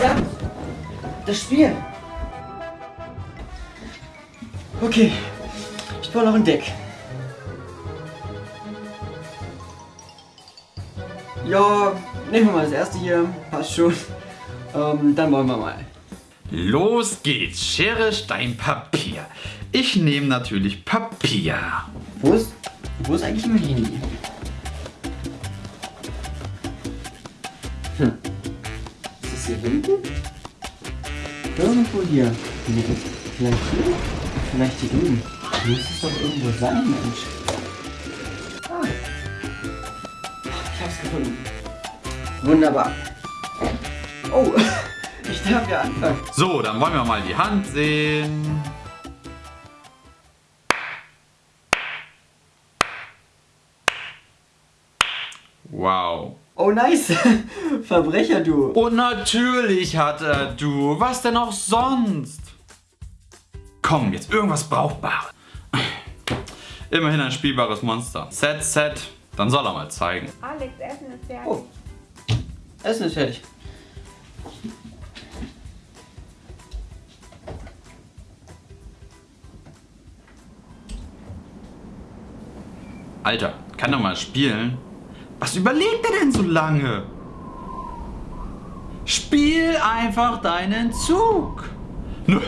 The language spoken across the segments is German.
Ja, das Spiel. Okay, ich brauche noch ein Deck. Ja, nehmen wir mal das erste hier. Passt schon. Ähm, dann wollen wir mal. Los geht's. Schere, Stein, Papier. Ich nehme natürlich Papier. Wo ist, wo ist eigentlich mein Handy? Irgendwo hier. Nee, vielleicht hier? Vielleicht hier drüben. Muss es doch irgendwo sein, Mensch. Ah. Ich hab's gefunden. Wunderbar. Oh, ich darf ja anfangen. So, dann wollen wir mal die Hand sehen. Wow. Oh, nice. Verbrecher, du. Und natürlich hat er du. Was denn auch sonst? Komm, jetzt irgendwas Brauchbares. Immerhin ein spielbares Monster. Set, set. Dann soll er mal zeigen. Alex, Essen ist fertig. Oh. Essen ist fertig. Alter, kann doch mal spielen. Was überlegt er denn so lange? Spiel einfach deinen Zug. Nö,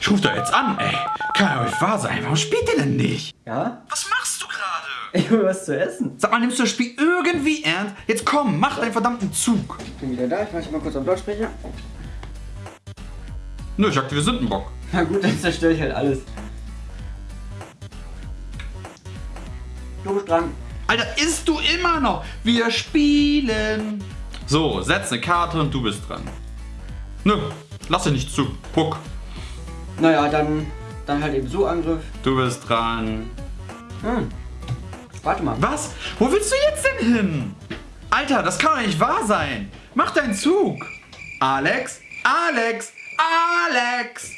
ich ruf da jetzt an, ey. Kann ja nicht wahr sein. Warum spielt ihr denn nicht? Ja? Was machst du gerade? Ich will was zu essen. Sag mal, nimmst du das Spiel irgendwie ernst? Jetzt komm, mach deinen verdammten Zug. Ich bin wieder da. Ich mach dich mal kurz auf Lautsprecher. Nö, ich aktiviere Sündenbock. Na gut, dann zerstöre ich halt alles. Du bist dran. Alter, isst du immer noch? Wir spielen. So, setz eine Karte und du bist dran. Nö, lass dir nicht zu. Puck. Naja, dann, dann halt eben so Angriff. Du bist dran. Hm. Warte mal. Was? Wo willst du jetzt denn hin? Alter, das kann doch nicht wahr sein. Mach deinen Zug. Alex? Alex? Alex!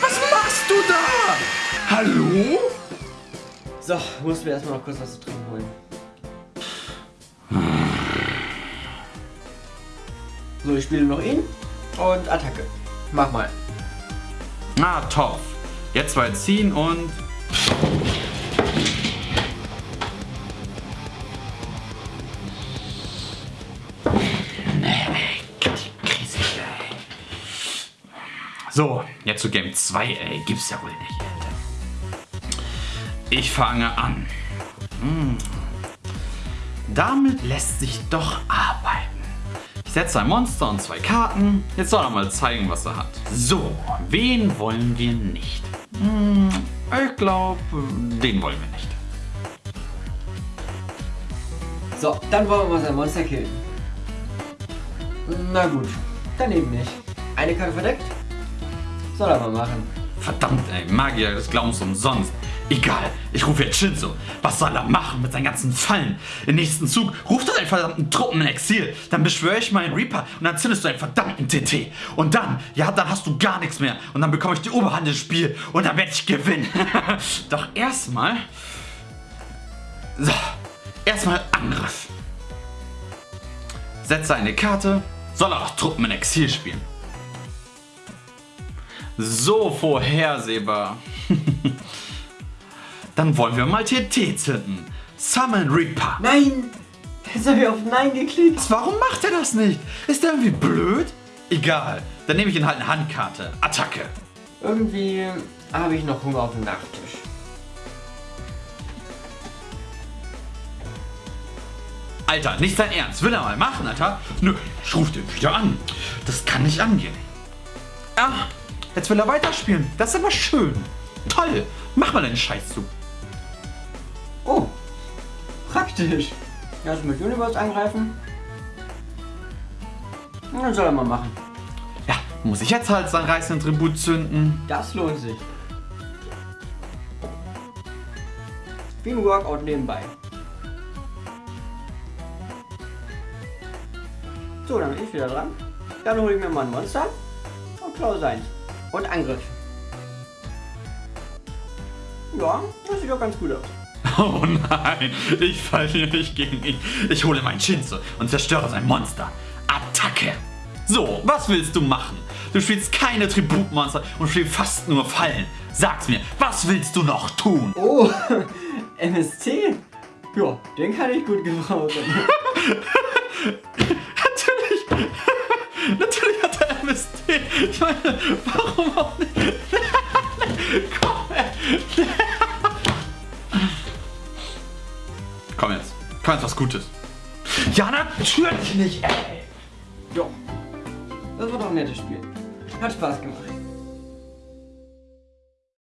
Was machst du da? Hallo? So, muss mir erstmal noch kurz was zu trinken holen. So, ich spiele noch ihn und Attacke. Mach mal. Na, toll. Jetzt zwei ziehen und... So, jetzt zu Game 2, ey. Gibt's ja wohl nicht. Ich fange an. Hm. Damit lässt sich doch arbeiten. Ich setze ein Monster und zwei Karten. Jetzt soll er mal zeigen, was er hat. So, wen wollen wir nicht? Hm, ich glaube, den wollen wir nicht. So, dann wollen wir mal sein Monster killen. Na gut, dann eben nicht. Eine Karte verdeckt? Soll er mal machen. Verdammt, ey, Magier des Glaubens umsonst. Egal, ich rufe jetzt Shinzo. Was soll er machen mit seinen ganzen Fallen? Im nächsten Zug ruft er seinen verdammten Truppen in Exil. Dann beschwöre ich meinen Reaper und dann zündest du einen verdammten TT. Und dann, ja, dann hast du gar nichts mehr. Und dann bekomme ich die Oberhand im Spiel und dann werde ich gewinnen. Doch erstmal... So, erstmal Angriff. Setze eine Karte, soll er auch Truppen in Exil spielen. So vorhersehbar. Dann wollen wir mal TT zünden. Summon Reaper. Nein! Jetzt habe ich auf Nein geklickt. Warum macht er das nicht? Ist der irgendwie blöd? Egal, dann nehme ich ihn halt eine Handkarte. Attacke. Irgendwie habe ich noch Hunger auf dem Nachttisch. Alter, nicht dein Ernst. Will er mal machen, Alter? Nö, ich ruf den wieder an. Das kann nicht angehen. Ah, jetzt will er weiterspielen. Das ist aber schön. Toll. Mach mal deinen Scheiß praktisch. Lass mit Universe angreifen. Und dann soll er mal machen. Ja, muss ich jetzt halt seinen reißenden Tribut zünden? Das lohnt sich. Wie ein Workout nebenbei. So, dann bin ich wieder dran. Dann hole ich mir mal ein Monster und klaue seins. Und Angriff. Ja, das sieht doch ganz gut aus. Oh nein, ich falle hier nicht gegen ihn. Ich hole meinen Shinzo und zerstöre sein Monster. Attacke. So, was willst du machen? Du spielst keine Tributmonster und spielst fast nur Fallen. Sag's mir, was willst du noch tun? Oh, MST? Ja, den kann ich gut gebrauchen. Natürlich, natürlich hat er MST. Ich meine, warum auch nicht? Jetzt was Gutes. Ja, natürlich nicht, ey. Jo. Das war doch ein nettes Spiel. Hat Spaß gemacht.